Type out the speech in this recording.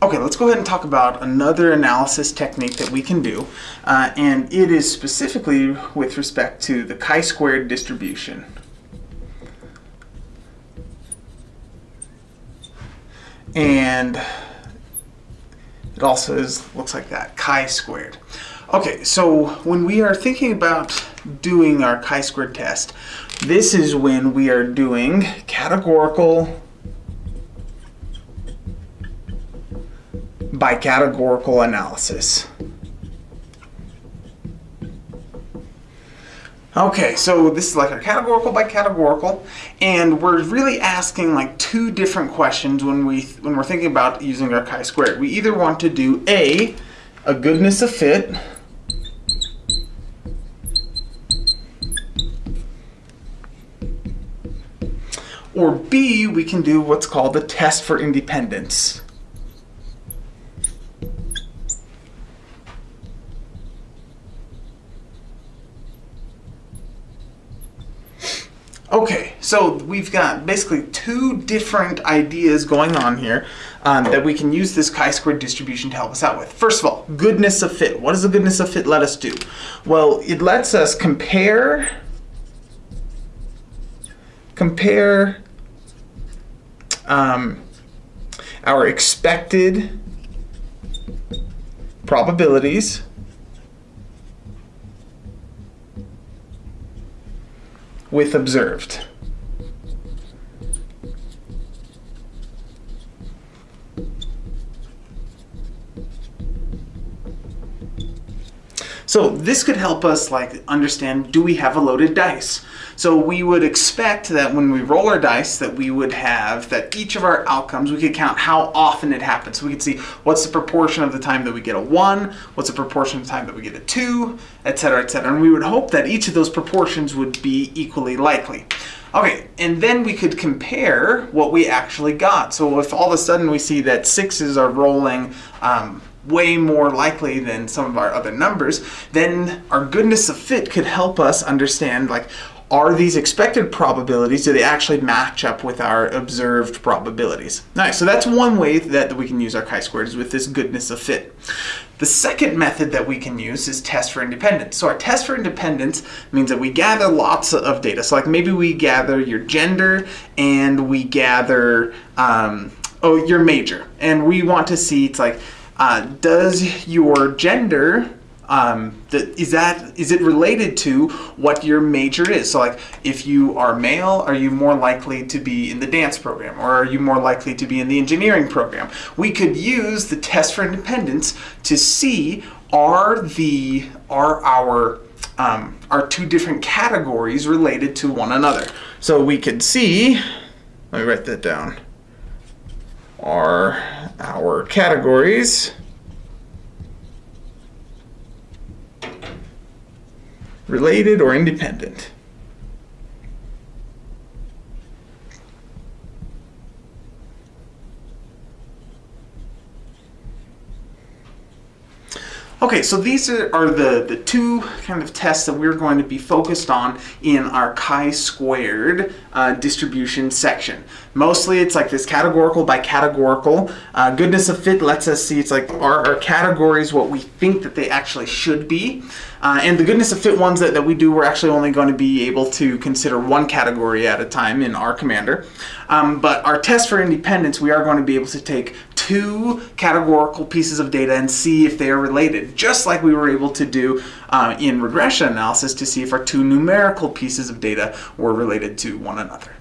Okay, let's go ahead and talk about another analysis technique that we can do, uh, and it is specifically with respect to the chi-squared distribution. And it also is looks like that, chi-squared. Okay, so when we are thinking about doing our chi-squared test, this is when we are doing categorical by categorical analysis. Okay, so this is like a categorical by categorical, and we're really asking like two different questions when we when we're thinking about using our chi-squared. We either want to do a a goodness of fit, or B, we can do what's called the test for independence. Okay, so we've got basically two different ideas going on here um, that we can use this chi-squared distribution to help us out with. First of all, goodness of fit. What does the goodness of fit let us do? Well, it lets us compare compare um, our expected probabilities with observed. So this could help us like understand, do we have a loaded dice? So we would expect that when we roll our dice that we would have that each of our outcomes, we could count how often it happens. So we could see what's the proportion of the time that we get a one, what's the proportion of the time that we get a two, etc., etc. And we would hope that each of those proportions would be equally likely. Okay, and then we could compare what we actually got. So if all of a sudden we see that sixes are rolling um, way more likely than some of our other numbers, then our goodness of fit could help us understand like, are these expected probabilities, do they actually match up with our observed probabilities? Nice, so that's one way that we can use our chi-squared is with this goodness of fit. The second method that we can use is test for independence. So our test for independence means that we gather lots of data. So like maybe we gather your gender and we gather um, oh your major. And we want to see, it's like, uh, does your gender um, the, is that is it related to what your major is? So like if you are male, are you more likely to be in the dance program or are you more likely to be in the engineering program? We could use the test for independence to see are the are our um, are two different categories related to one another. So we could see, let me write that down, are our categories related or independent. Okay, so these are the, the two kind of tests that we're going to be focused on in our chi-squared uh, distribution section. Mostly it's like this categorical by categorical. Uh, goodness of fit lets us see it's like are our categories what we think that they actually should be. Uh, and the goodness of fit ones that, that we do, we're actually only going to be able to consider one category at a time in R Commander. Um, but our test for independence, we are going to be able to take two categorical pieces of data and see if they are related, just like we were able to do uh, in regression analysis to see if our two numerical pieces of data were related to one another.